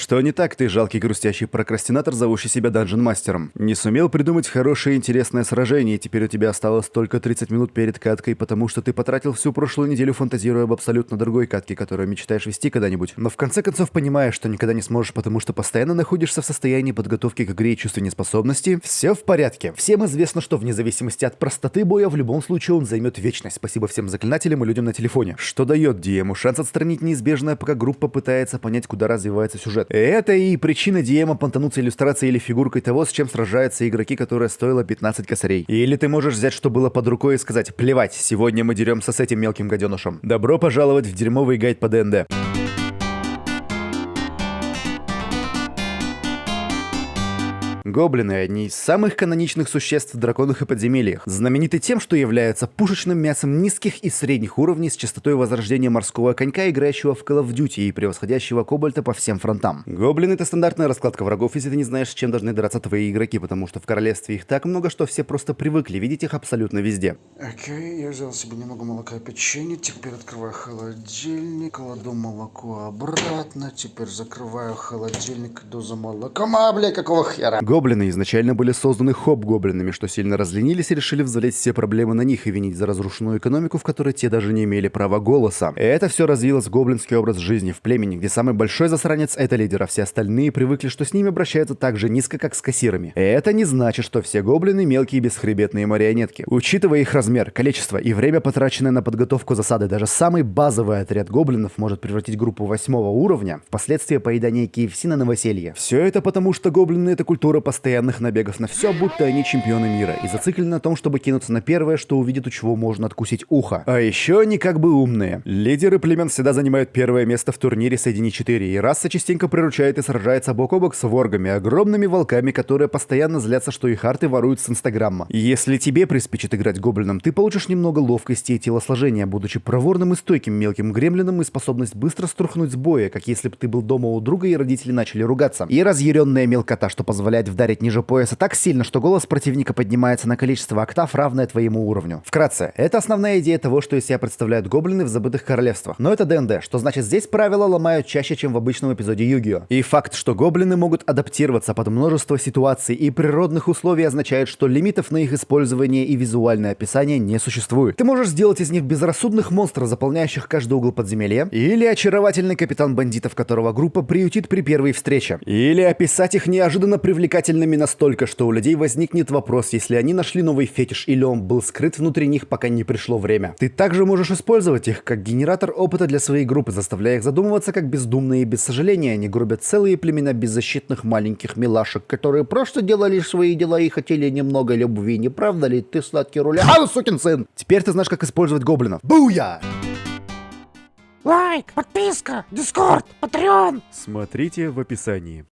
Что не так ты, жалкий грустящий прокрастинатор, зовущий себя данжен-мастером? Не сумел придумать хорошее и интересное сражение, и теперь у тебя осталось только 30 минут перед каткой, потому что ты потратил всю прошлую неделю фантазируя об абсолютно другой катке, которую мечтаешь вести когда-нибудь. Но в конце концов понимаешь, что никогда не сможешь, потому что постоянно находишься в состоянии подготовки к игре и чувства неспособности. Все в порядке. Всем известно, что вне зависимости от простоты боя, в любом случае он займет вечность. Спасибо всем заклинателям и людям на телефоне. Что дает Диему шанс отстранить неизбежное, пока группа пытается понять, куда развивается сюжет. Это и причина Диема понтануться иллюстрацией или фигуркой того, с чем сражаются игроки, которая стоила 15 косарей. Или ты можешь взять, что было под рукой и сказать «Плевать, сегодня мы деремся с этим мелким гаденышем». Добро пожаловать в дерьмовый гайд по ДНД. Гоблины – одни из самых каноничных существ в драконах и подземельях, знамениты тем, что являются пушечным мясом низких и средних уровней с частотой возрождения морского конька, играющего в Call of Duty и превосходящего кобальта по всем фронтам. Гоблины – это стандартная раскладка врагов, если ты не знаешь, с чем должны драться твои игроки, потому что в королевстве их так много, что все просто привыкли видеть их абсолютно везде. Окей, я взял себе немного молока и печенье, теперь открываю холодильник, кладу молоко обратно, теперь закрываю холодильник, иду за молоком, а, бля, какого хера? Гоблины изначально были созданы хоп-гоблинами, что сильно разленились и решили взвалить все проблемы на них и винить за разрушенную экономику, в которой те даже не имели права голоса. Это все развилось в гоблинский образ жизни в племени, где самый большой засранец — это лидер, а все остальные привыкли, что с ними обращаются так же низко, как с кассирами. Это не значит, что все гоблины — мелкие бесхребетные марионетки. Учитывая их размер, количество и время, потраченное на подготовку засады, даже самый базовый отряд гоблинов может превратить группу восьмого уровня в последствия поедания KFC на новоселье. Все это потому, что гоблины — это культура постоянных набегов на все, будто они чемпионы мира, и зациклены на том, чтобы кинуться на первое, что увидит, у чего можно откусить ухо. А еще они как бы умные. Лидеры племен всегда занимают первое место в турнире Соедини 4, и раса частенько приручает и сражается бок о бок с воргами, огромными волками, которые постоянно злятся, что их арты воруют с инстаграма. Если тебе приспичит играть гоблином, ты получишь немного ловкости и телосложения, будучи проворным и стойким мелким гремлином и способность быстро струхнуть с боя, как если бы ты был дома у друга и родители начали ругаться. И разъяренная мелкота, что позволяет вдарить ниже пояса так сильно, что голос противника поднимается на количество октав, равное твоему уровню. Вкратце, это основная идея того, что из себя представляют гоблины в забытых королевствах. Но это ДНД, что значит здесь правила ломают чаще, чем в обычном эпизоде Югио. И факт, что гоблины могут адаптироваться под множество ситуаций и природных условий означает, что лимитов на их использование и визуальное описание не существует. Ты можешь сделать из них безрассудных монстров, заполняющих каждый угол подземелья, или очаровательный капитан бандитов, которого группа приютит при первой встрече, или описать их неожиданно привлекательными настолько, что у людей возникнет вопрос, если они нашли новый фетиш или он был скрыт внутри них, пока не пришло время. Ты также можешь использовать их как генератор опыта для своей группы, заставляя их задумываться, как бездумные и без сожаления они грубят целые племена беззащитных маленьких милашек, которые просто делали свои дела и хотели немного любви. Не правда ли ты, сладкий руля? Сукин сын! Теперь ты знаешь, как использовать гоблинов. Буя! Лайк, подписка, дискорд, патреон. Смотрите в описании.